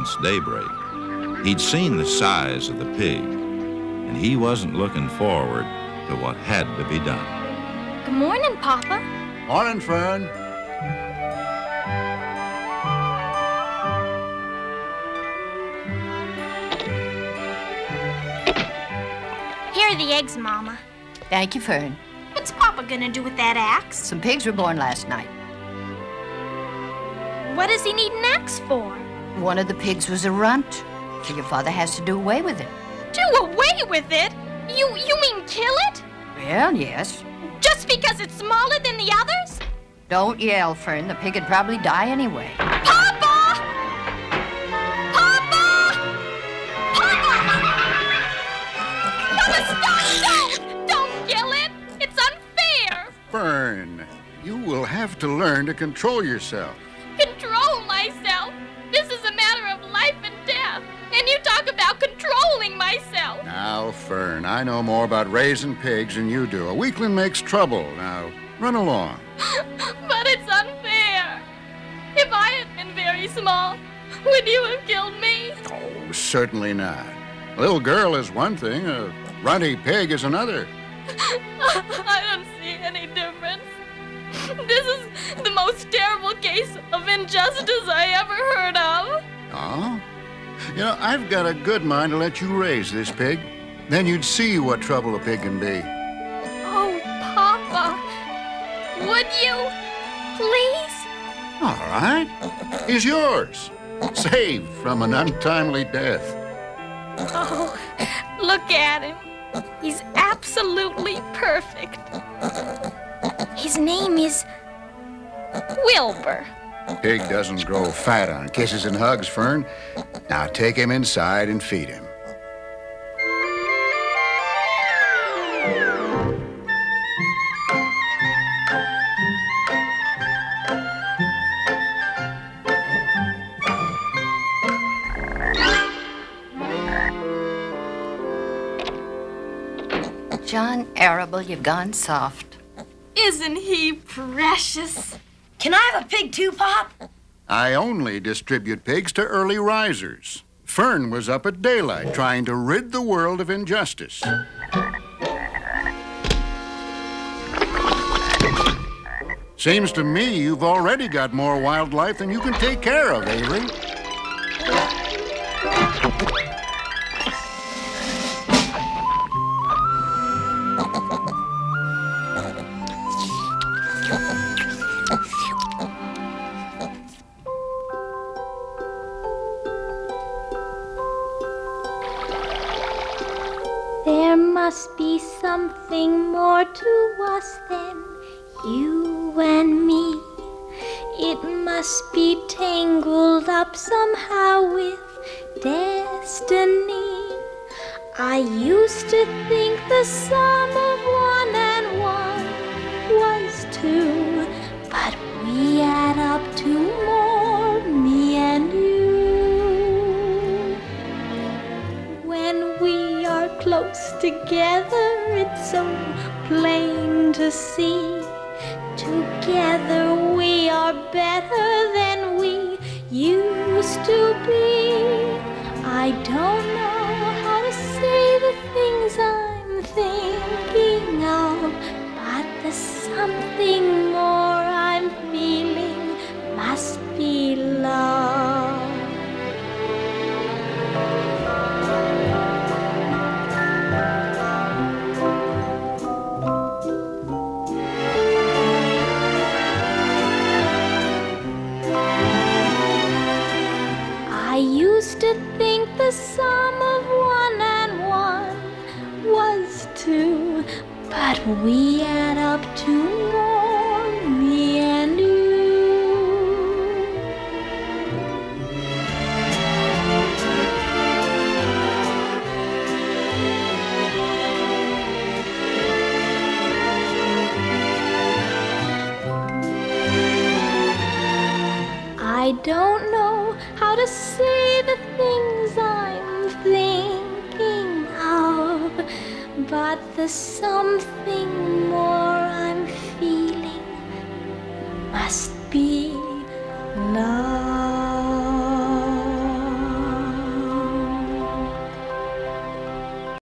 since daybreak. He'd seen the size of the pig, and he wasn't looking forward to what had to be done. Good morning, Papa. Morning, Fern. Here are the eggs, Mama. Thank you, Fern. What's Papa gonna do with that axe? Some pigs were born last night. What does he need an axe for? One of the pigs was a runt, so your father has to do away with it. Do away with it? You you mean kill it? Well, yes. Just because it's smaller than the others? Don't yell, Fern. The pig would probably die anyway. Papa! Papa! Papa! Papa, stop! Don't! Don't kill it! It's unfair! Fern, you will have to learn to control yourself. Now, Fern, I know more about raising pigs than you do. A weakling makes trouble. Now, run along. But it's unfair! If I had been very small, would you have killed me? Oh, certainly not. A little girl is one thing, a runty pig is another. I don't see any difference. This is the most terrible case of injustice I ever heard of. You know, I've got a good mind to let you raise this pig. Then you'd see what trouble a pig can be. Oh, Papa. Would you? Please? All right. He's yours. Saved from an untimely death. Oh, look at him. He's absolutely perfect. His name is Wilbur. Pig doesn't grow fat on kisses and hugs, Fern. Now take him inside and feed him. John Arable, you've gone soft. Isn't he precious? Can I have a pig too, Pop? I only distribute pigs to early risers. Fern was up at daylight trying to rid the world of injustice. Seems to me you've already got more wildlife than you can take care of, Avery. There must be something more to us than you and me. It must be tangled up somehow with destiny. I used to think the sum of one and one was two, but we add up to together, it's so plain to see. Together we are better than we used to be. I don't know but we add up to more, me and you. I don't know how to say the something more I'm feeling. Must be